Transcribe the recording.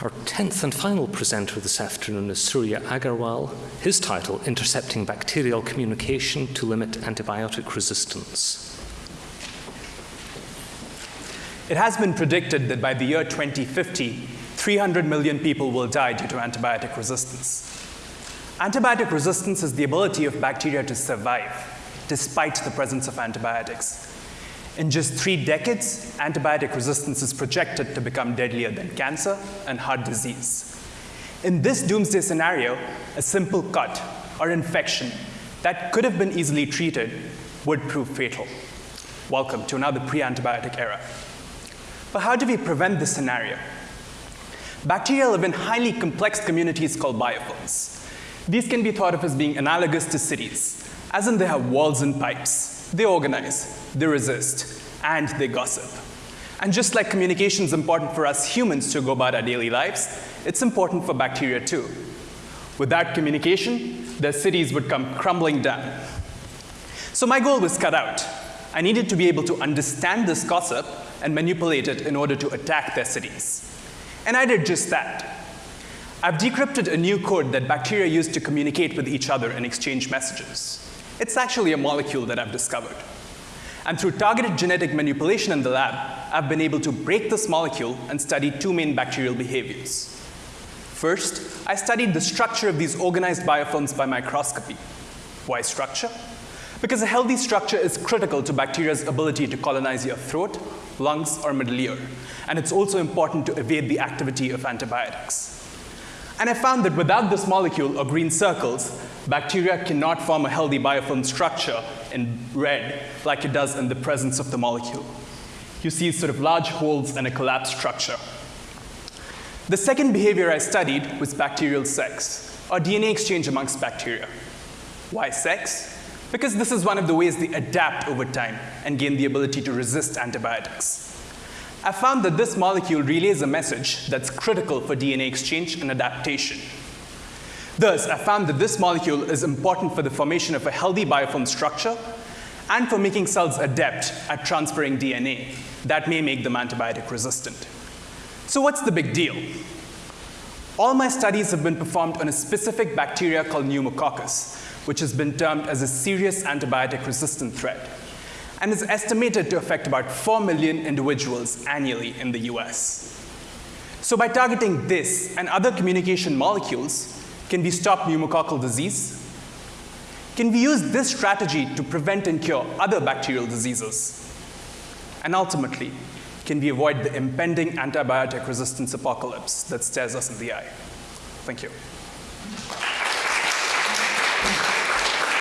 Our tenth and final presenter this afternoon is Surya Agarwal. His title, Intercepting Bacterial Communication to Limit Antibiotic Resistance. It has been predicted that by the year 2050, 300 million people will die due to antibiotic resistance. Antibiotic resistance is the ability of bacteria to survive despite the presence of antibiotics. In just three decades, antibiotic resistance is projected to become deadlier than cancer and heart disease. In this doomsday scenario, a simple cut or infection that could have been easily treated would prove fatal. Welcome to another pre-antibiotic era. But how do we prevent this scenario? Bacteria live in highly complex communities called biofilms. These can be thought of as being analogous to cities, as in they have walls and pipes. They organize, they resist, and they gossip. And just like communication is important for us humans to go about our daily lives, it's important for bacteria too. Without communication, their cities would come crumbling down. So my goal was cut out. I needed to be able to understand this gossip and manipulate it in order to attack their cities. And I did just that. I've decrypted a new code that bacteria use to communicate with each other and exchange messages. It's actually a molecule that I've discovered. And through targeted genetic manipulation in the lab, I've been able to break this molecule and study two main bacterial behaviors. First, I studied the structure of these organized biofilms by microscopy. Why structure? Because a healthy structure is critical to bacteria's ability to colonize your throat, lungs, or middle ear. And it's also important to evade the activity of antibiotics. And I found that without this molecule, or green circles, bacteria cannot form a healthy biofilm structure in red like it does in the presence of the molecule. You see sort of large holes and a collapsed structure. The second behavior I studied was bacterial sex, or DNA exchange amongst bacteria. Why sex? Because this is one of the ways they adapt over time and gain the ability to resist antibiotics. I found that this molecule relays a message that's critical for DNA exchange and adaptation. Thus, I found that this molecule is important for the formation of a healthy biofilm structure and for making cells adept at transferring DNA that may make them antibiotic resistant. So what's the big deal? All my studies have been performed on a specific bacteria called pneumococcus, which has been termed as a serious antibiotic resistant threat, and is estimated to affect about 4 million individuals annually in the US. So by targeting this and other communication molecules, can we stop pneumococcal disease? Can we use this strategy to prevent and cure other bacterial diseases? And ultimately, can we avoid the impending antibiotic resistance apocalypse that stares us in the eye? Thank you.